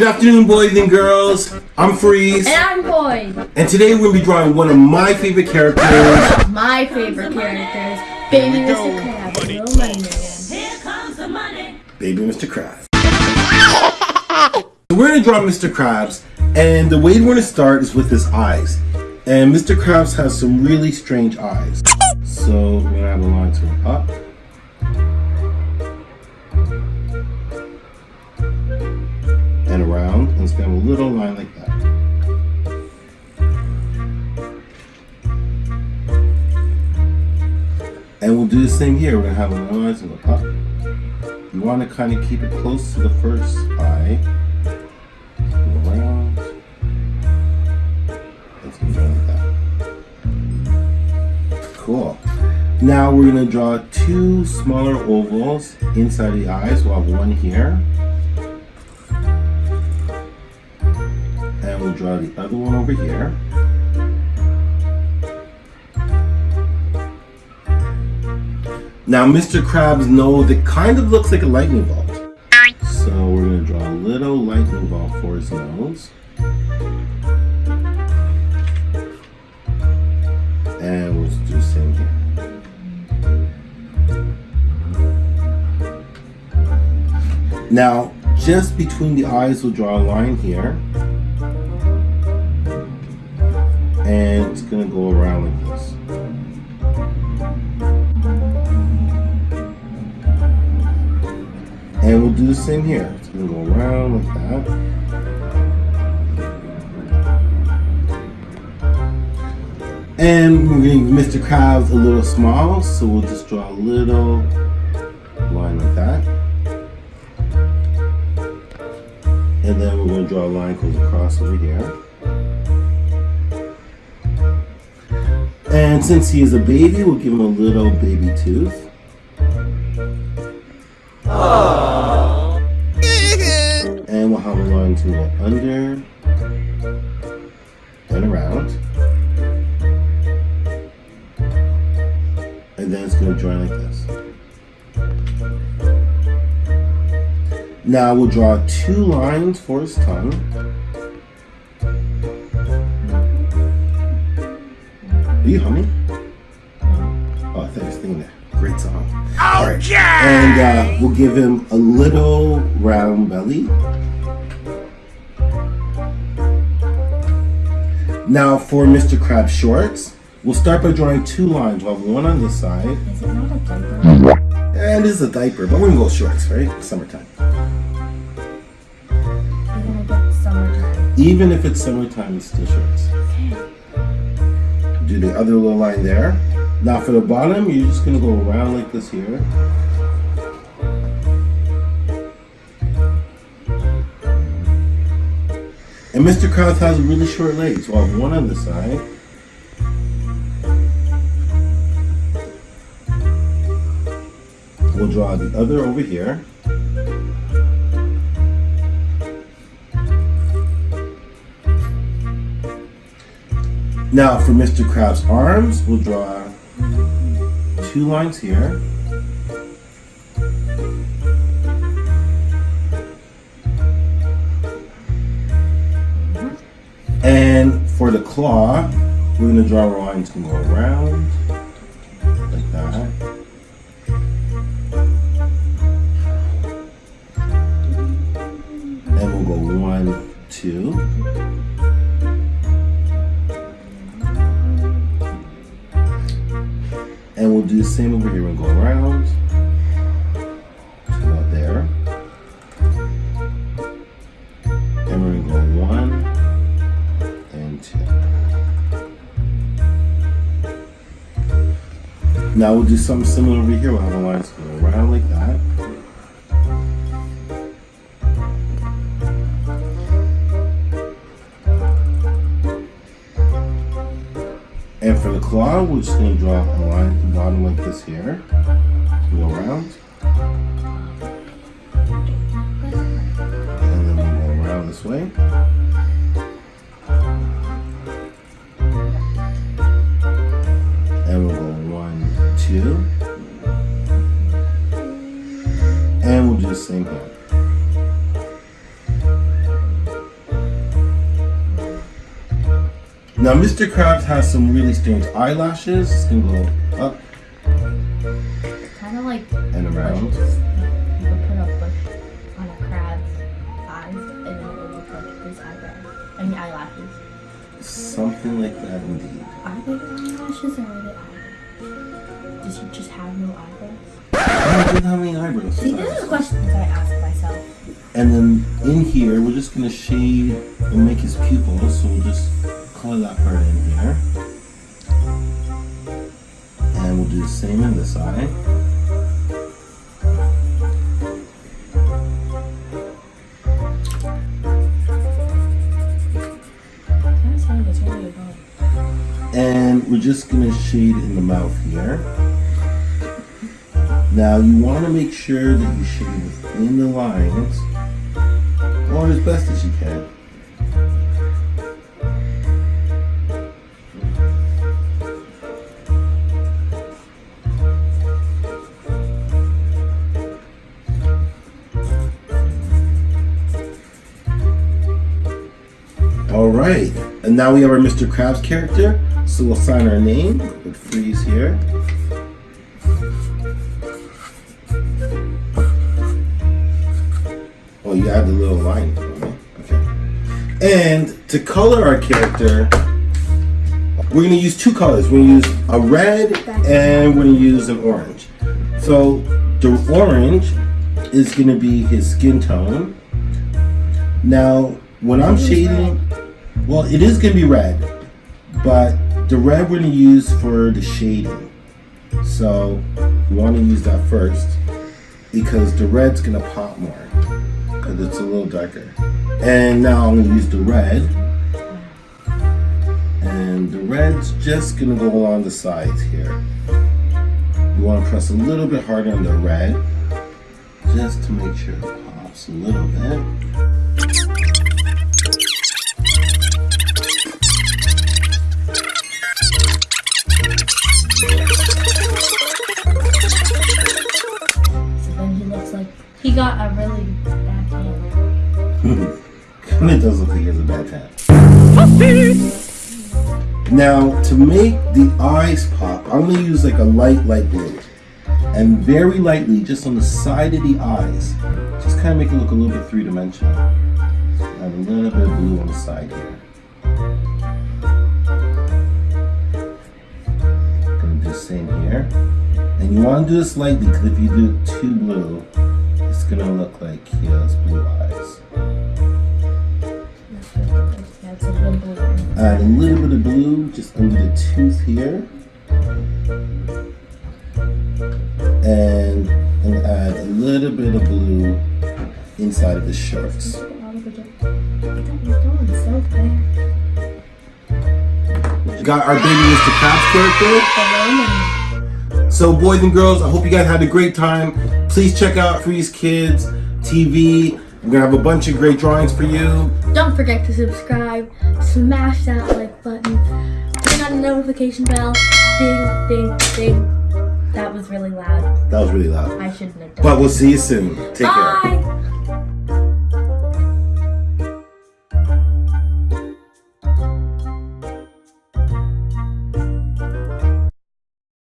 Good afternoon, boys and girls. I'm Freeze. And I'm Boyd. And today we're going to be drawing one of my favorite characters. My favorite characters. Baby Mr. Krabs, Little Money Man. Here comes the money. Baby Mr. Krabs. so we're going to draw Mr. Krabs. And the way we're going to start is with his eyes. And Mr. Krabs has some really strange eyes. So we're going to have a line turn up. Going to have a little line like that. And we'll do the same here. We're gonna have a line to go up. You want to kind of keep it close to the first eye. Around. Like that. Cool. Now we're gonna draw two smaller ovals inside the eyes. We'll have one here. Draw the other one over here. Now, Mr. Krabs' nose, it kind of looks like a lightning bolt. So we're going to draw a little lightning bolt for his nose. And we'll do the same here. Now, just between the eyes, we'll draw a line here. And it's to go around like this. And we'll do the same here. It's gonna go around like that. And we're gonna give Mr. Krabs a little small, so we'll just draw a little line like that. And then we're gonna draw a line goes across over here. And since he is a baby, we'll give him a little baby tooth. And we'll have a line to go under and around. And then it's going to join like this. Now we'll draw two lines for his tongue. You humming? Oh, I thought you were singing that. Great song. All right. And uh, we'll give him a little round belly. Now for Mr. Krabs shorts, we'll start by drawing two lines. We'll have one on this side. Is it not a diaper? And this is a diaper, but we're gonna go shorts, right? Summertime. Even if it's summertime. Even if it's summertime, it's still shorts. Do the other little line there. Now for the bottom, you're just gonna go around like this here. And Mr. Krabs has really short legs. We'll have one on the side. We'll draw the other over here. Now for Mr. Krabs' arms, we'll draw two lines here. And for the claw, we're gonna draw lines to go around same over here and go around about there. And we're gonna go one and two. Now we'll do something similar over here. We'll have a line go around like that. And for the claw, we're just to draw the bottom like this here. Go around. And then we'll go around this way. Now, Mr. Krabs has some really strange eyelashes. It's gonna go up Kind of like and around. bushes. You put a bush on a crab's eyes and it would look like his eyebrows. I mean eyelashes. Something like that, indeed. Are they eyelashes or are they eyebrows? Does he just have no eyebrows? I don't have any eyebrows. See, this is questions I ask myself. And then in here, we're just gonna shade and make his pupils. So we'll just color that part in here. And we'll do the same in this eye. And we're just gonna shade in the mouth here. Now you wanna make sure that you shade within the lines or as best as you can. All right, and now we have our Mr. Krabs character. So we'll sign our name with freeze here. Oh, you add the little line. Okay. And to color our character, we're gonna use two colors. We're gonna use a red and we're gonna use an orange. So the orange is gonna be his skin tone. Now, when I'm shading, well, it is gonna be red, but the red we're gonna use for the shading. So you want to use that first because the red's gonna pop more because it's a little darker. And now I'm gonna use the red, and the red's just gonna go along the sides here. You want to press a little bit harder on the red just to make sure it pops a little bit. Hand. It does look like he has a bad. Now, to make the eyes pop, I'm going to use like a light, light blue. And very lightly, just on the side of the eyes, just kind of make it look a little bit three-dimensional. Add a little bit of blue on the side here. Gonna do the same here. And you want to do this lightly, because if you do too blue, it's going to look like he has blue eyes. Add a little bit of blue just under the tooth here. And, and add a little bit of blue inside of the bad. We got our baby Mr. Krabs character. So boys and girls, I hope you guys had a great time. Please check out Freeze Kids TV. We're gonna have a bunch of great drawings for you. Don't forget to subscribe, smash that like button, turn on the notification bell, ding, ding, ding. That was really loud. That was really loud. I shouldn't have done But we'll see you soon. Take care. Bye!